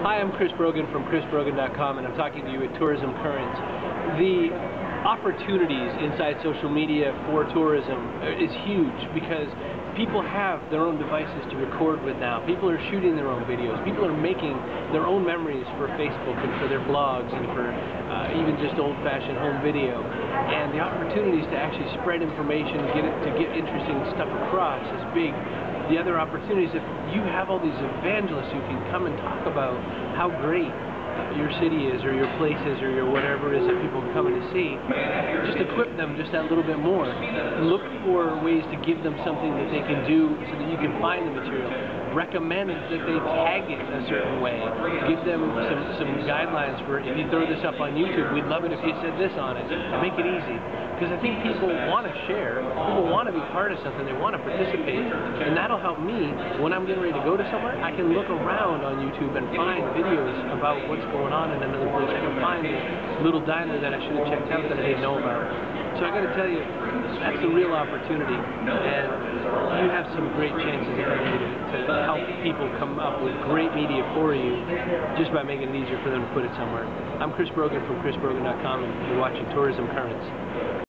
Hi, I'm Chris Brogan from chrisbrogan.com and I'm talking to you at Tourism Currents. The opportunities inside social media for tourism is huge because people have their own devices to record with now. People are shooting their own videos. People are making their own memories for Facebook and for their blogs and for uh, even just old-fashioned home video. And the opportunities to actually spread information, get it, to get interesting stuff across is big the other opportunities, if you have all these evangelists who can come and talk about how great your city is or your place is or your whatever it is that people are coming to see, equip them just that little bit more. Look for ways to give them something that they can do so that you can find the material. Recommend that they tag it a certain way. Give them some, some guidelines for if you throw this up on YouTube, we'd love it if you said this on it. Make it easy. Because I think people want to share, people want to be part of something, they want to participate, and that'll help me when I'm getting ready to go to somewhere. I can look around on YouTube and find videos about what's going on in another place. I can find a little diner that I should have checked out that I didn't know about. So I got to tell you, that's a real opportunity, and you have some great chances to, to help people come up with great media for you just by making it easier for them to put it somewhere. I'm Chris Brogan from chrisbrogan.com, and you're watching Tourism Currents.